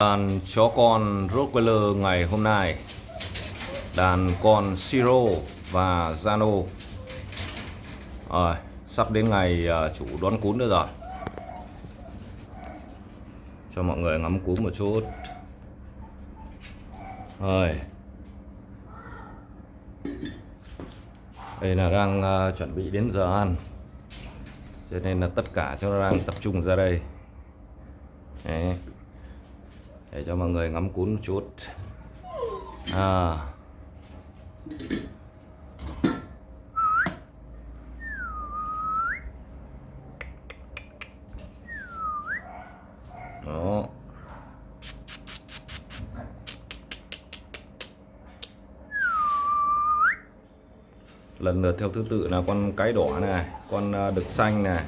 Đàn chó con Rottweiler ngày hôm nay. Đàn con Siro và Zano. Rồi, sắp đến ngày ờ, chủ đón cún nữa rồi. Cho mọi người ngắm cún một chút. Rồi. Đây là đang ờ, chuẩn bị đến giờ ăn. Cho nên là tất cả chúng nó đang tập trung ra đây. Đấy để cho mọi người ngắm cún một chút. À. đó. Lần lượt theo thứ tự là con cái đỏ này, con à, đực xanh này,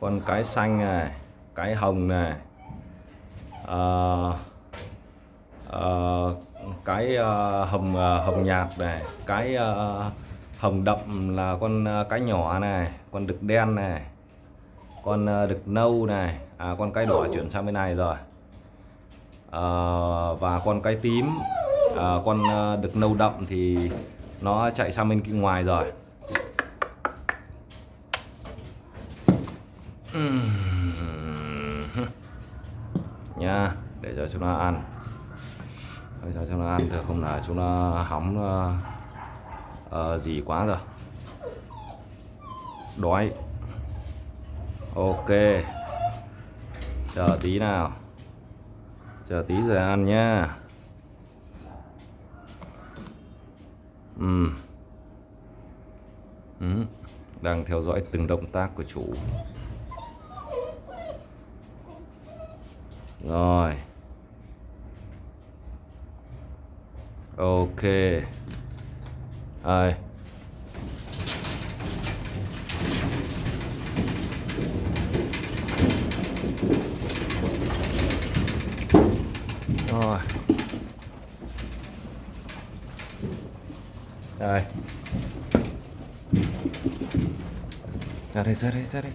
con cái xanh này, cái hồng này uh, uh, cái uh, hồng uh, hồng nhạt này cái uh, hồng đậm là con uh, cái nhỏ này con đực đen này con uh, đực nâu này à con cái đỏ chuyển sang bên này rồi. Uh, và con cái tím uh, con uh, đực nâu đậm thì nó chạy sang bên kia ngoài rồi nha để cho chúng nó ăn. Để cho chúng nó ăn thì không là chúng nó hóng uh, uh, gì quá rồi. Đói. Ok. Chờ tí nào. Chờ tí rồi ăn nhá. Ừ. Ừ. đang theo dõi từng động tác của chủ. Rồi. Ok. Rồi. Rồi. Đây ra đây ra đây ra đây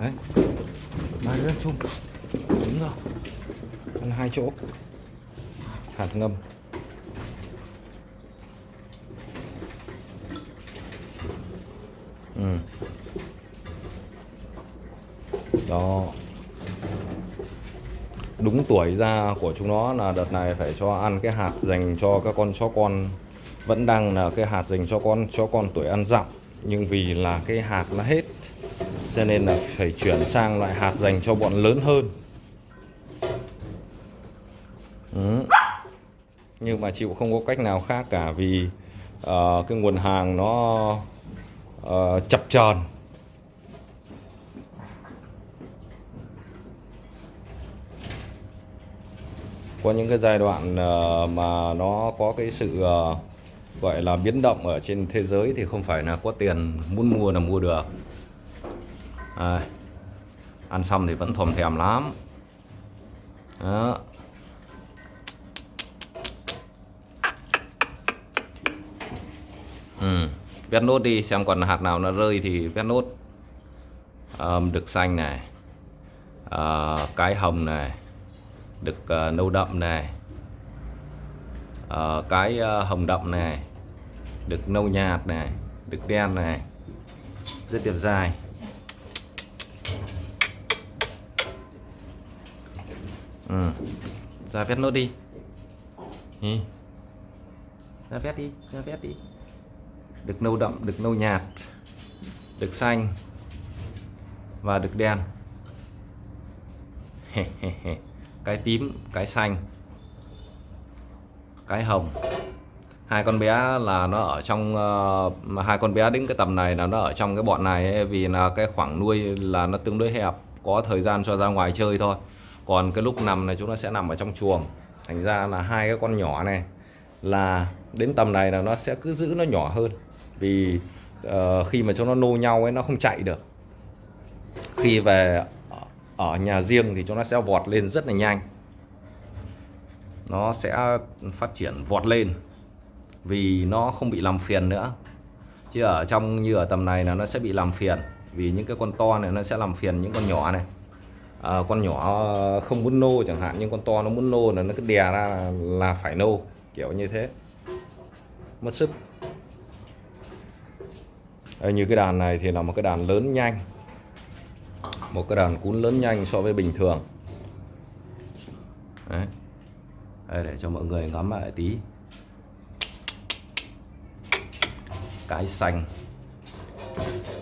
đấy ba đứa chung. Đúng rồi. Ăn hai chỗ. Hạt ngâm. Ừ. đó. Đúng tuổi ra của chúng nó là đợt này phải cho ăn cái hạt dành cho các con chó con. Vẫn đang là cái hạt dành cho con, chó con tuổi ăn dặm. Nhưng vì là cái hạt nó hết cho nên là phải chuyển sang loại hạt dành cho bọn lớn hơn. Ừ. nhưng mà chịu không có cách nào khác cả vì uh, cái nguồn hàng nó uh, chập chờn. Có những cái giai đoạn uh, mà nó có cái sự uh, gọi là biến động ở trên thế giới thì không phải là có tiền muốn mua là mua được à, ăn xong thì vẫn thòm thèm lắm. Đó. Ừ. vét nốt đi xem còn hạt nào nó rơi thì vét nốt. À, đực xanh này. À, cái hồng này. Đực à, nâu đậm này. À, cái à, hồng đậm này. Được nâu nhạt này. Được đen này. Rất đẹp dài. Ừ. ra vét nốt đi. Nhì. ra vét đi ra vét đi. Được nâu đậm được nâu nhạt được xanh và được đen. Cái tím cái xanh cái hồng. Hai con bé là nó ở trong uh, hai con bé đến cái tầm này là nó ở trong cái bọn này ấy, vì là cái khoảng nuôi là nó tương đối hẹp có thời gian cho ra ngoài chơi thôi còn cái lúc nằm này chúng nó sẽ nằm ở trong chuồng. Thành ra là hai cái con nhỏ này là đến tầm này là nó sẽ cứ giữ nó nhỏ hơn. Vì uh, khi mà cho nó nô nhau ấy nó không chạy được. Khi về ở nhà riêng thì chúng nó sẽ vọt lên rất là nhanh. Nó sẽ phát triển vọt lên vì nó không bị làm phiền nữa. Chứ ở trong như ở tầm này là nó sẽ bị làm phiền vì những cái con to này nó sẽ làm phiền những con nhỏ này à, con nhỏ à, không muốn nô chẳng hạn nhưng con to nó muốn nô là nó cứ đè ra là, là phải nô kiểu như thế. Mất sức. À, như cái đàn này thì là một cái đàn lớn nhanh. Một cái đàn cún lớn nhanh so với bình thường. Đấy. Đây, để cho mọi người ngắm lại tí. Cái xanh.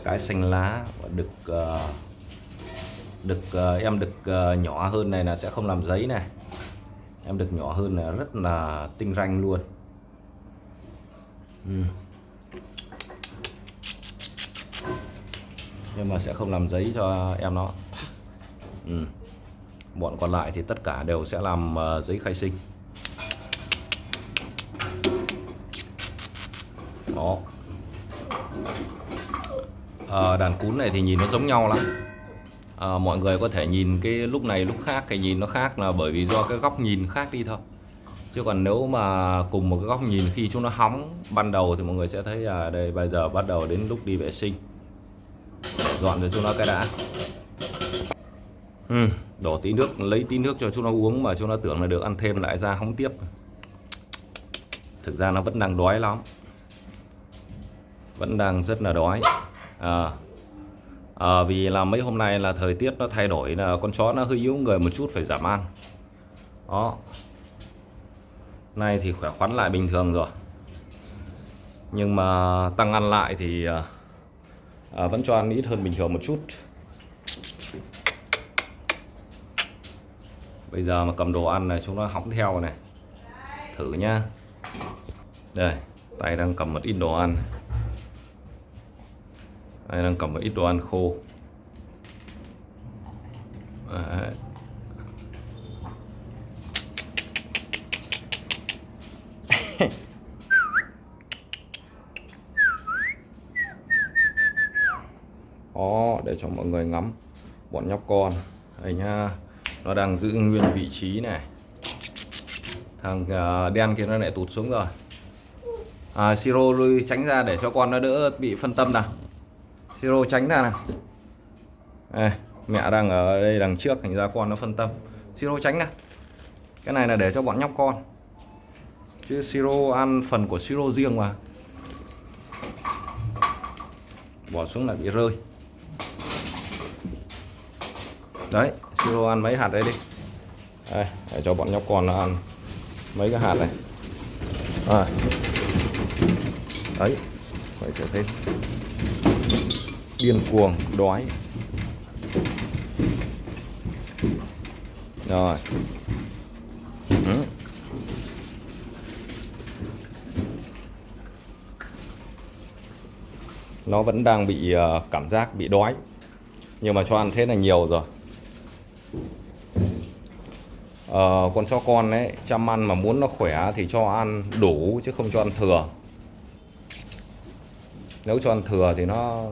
Cái xanh lá và được uh, ờ, đực uh, ờ, em đực uh, ờ, nhỏ hơn này là sẽ không làm giấy này. Em đực nhỏ hơn là rất là tinh ranh luôn. Ừ. nhưng mà sẽ không làm giấy cho em nó. Ừ. bọn còn lại thì tất cả đều sẽ làm uh, giấy khai sinh. Đó. À, đàn cún này thì nhìn nó giống nhau lắm à, mọi người có thể nhìn cái lúc này lúc khác cái nhìn nó khác là bởi vì do cái góc nhìn khác đi thôi. Chứ còn nếu mà cùng một cái góc nhìn khi chúng nó hóng ban đầu thì mọi người sẽ thấy là đây bây giờ bắt đầu đến lúc đi vệ sinh. Dọn cho chúng nó cái đã. Ừ, đổ tí nước lấy tí nước cho chúng nó uống mà chúng nó tưởng là được ăn thêm lại ra hóng tiếp. Thực ra nó vẫn đang đói lắm. Vẫn đang rất là đói. À, à, vì là mấy hôm nay là thời tiết nó thay đổi là con chó nó hơi yếu người một chút phải giảm ăn đó. Nay thì khỏe khoắn lại bình thường rồi. Nhưng mà tăng ăn lại thì à, vẫn cho ăn ít hơn bình thường một chút. Bây giờ mà cầm đồ ăn này chúng nó hóng theo này. Thử nhá. Đây tay đang cầm một ít đồ ăn đây đang cầm một ít đồ ăn khô? Đấy. Đó, để cho mọi người ngắm bọn nhóc con. Đây nha nó đang giữ nguyên vị trí này. Thằng uh, đen kia nó lại tụt xuống rồi. À, siro lui tránh ra để cho con nó đỡ bị phân tâm nào siro tránh ra nào. Đây, mẹ đang ở đây đằng trước thành ra con nó phân tâm. Siro tránh nào. Cái này là để cho bọn nhóc con. Chứ siro ăn phần của siro riêng mà. Bỏ xuống lại bị rơi. Đấy siro ăn mấy hạt đấy đi. Đây, để cho bọn nhóc con nó ăn mấy cái hạt này. À. đấy vậy sẽ thấy điên cuồng đói. Rồi. Ừ. nó vẫn đang bị ờ, cảm giác bị đói. Nhưng mà cho ăn thế là nhiều rồi. Ờ, con cho con đấy chăm ăn mà muốn nó khỏe thì cho ăn đủ chứ không cho ăn thừa. Nếu cho ăn thừa thì nó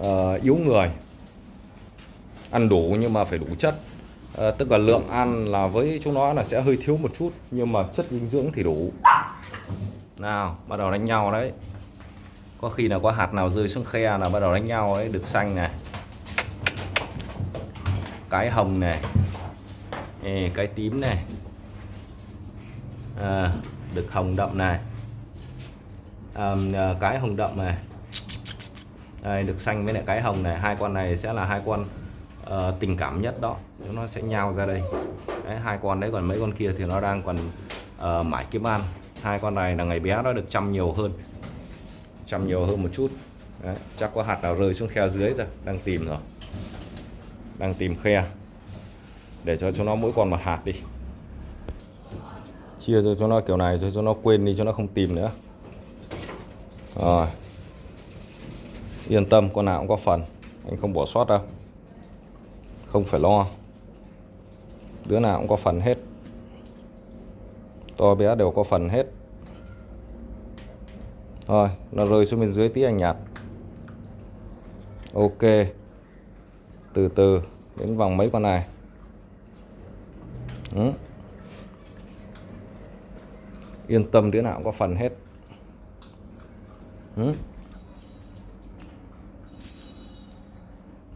uh, yếu người. Ăn đủ nhưng mà phải đủ chất. Uh, tức là lượng ăn là với chúng nó là sẽ hơi thiếu một chút nhưng mà chất dinh dưỡng thì đủ. Nào bắt đầu đánh nhau đấy. Có khi nào có hạt nào rơi xuống khe là bắt đầu đánh nhau ấy được xanh này. Cái hồng này. Ê, cái tím này. À, được hồng đậm này. À, cái hồng đậm này đây được xanh với lại cái hồng này. Hai con này sẽ là hai con uh, tình cảm nhất đó. Chúng nó sẽ nhau ra đây. Đấy, hai con đấy còn mấy con kia thì nó đang còn uh, mãi kiếm ăn. Hai con này là ngày bé nó được chăm nhiều hơn. Chăm nhiều hơn một chút. Đấy, chắc có hạt nào rơi xuống khe dưới rồi. Đang tìm rồi. Đang tìm khe. Để cho cho nó mỗi con một hạt đi. Chia cho cho nó kiểu này cho cho nó quên đi cho nó không tìm nữa. Rồi yên tâm, con nào cũng có phần. Anh không bỏ sót đâu. Không phải lo. Đứa nào cũng có phần hết. To bé đều có phần hết. Rồi nó rơi xuống bên dưới tí anh nhặt ok. Từ từ, đến vòng mấy con này? Ừ. yên tâm, đứa nào cũng có phần hết. Ừ.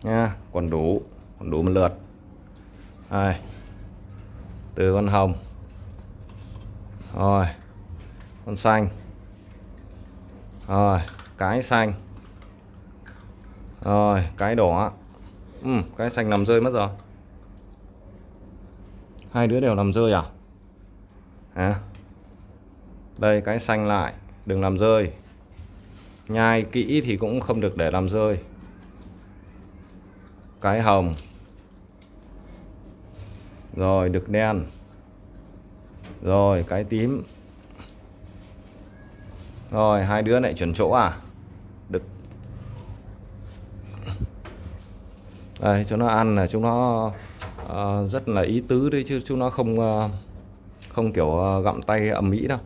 nha còn đủ còn đủ một lượt. Đây từ con hồng. Rồi con xanh. Rồi cái xanh. Rồi cái đỏ. Ừ, cái xanh nằm rơi mất rồi. Hai đứa đều nằm rơi à? Hả? Đây cái xanh lại đừng làm rơi. Nhai kỹ thì cũng không được để làm rơi cái hồng. Rồi đực đen. Rồi cái tím. Rồi hai đứa lại chuẩn chỗ à? Đực đây cho nó ăn là chúng nó uh, rất là ý tứ đấy chứ chúng nó không uh, không kiểu uh, gặm tay ầm mỹ đâu.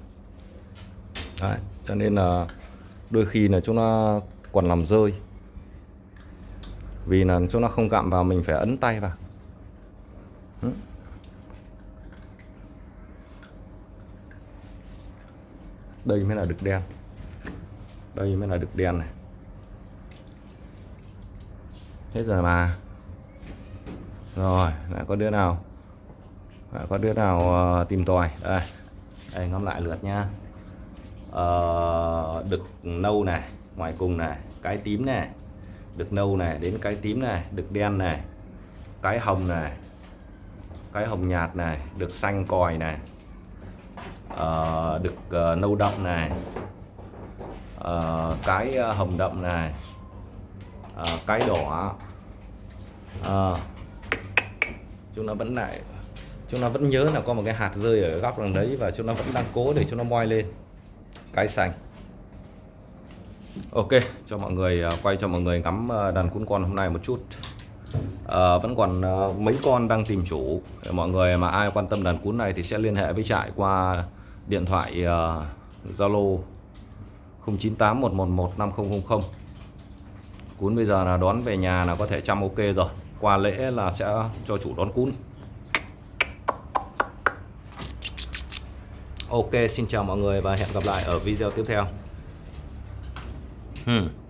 Đấy, cho nên là đôi khi là chúng nó còn làm rơi vì là chỗ nó không gặm vào mình phải ấn tay vào. Đây mới là đực đen. Đây mới là đực đen này. Hết rồi mà. Rồi lại có đứa nào? Lại có đứa nào uh, tìm tòi? Đây. Đây ngắm lại lượt nha uh, ờ, đực nâu này ngoài cùng này cái tím này được nâu này đến cái tím này được đen này cái hồng này cái hồng nhạt này được xanh còi này uh, được uh, nâu đậm này uh, cái uh, hồng đậm này uh, cái đỏ uh, chúng nó vẫn lại chúng nó vẫn nhớ là có một cái hạt rơi ở góc đằng đấy và chúng nó vẫn đang cố để chúng nó moi lên. Cái xanh ok cho mọi người à, quay cho mọi người ngắm à, đàn cún con hôm nay một chút. À, vẫn còn à, mấy con đang tìm chủ. Mọi người mà ai quan tâm đàn cún này thì sẽ liên hệ với trại qua điện thoại Zalo uh, 0981115000 cún bây giờ là đón về nhà là có thể chăm ok rồi. Qua lễ là sẽ cho chủ đón cún. Ok xin chào mọi người và hẹn gặp lại ở video tiếp theo. Hmm.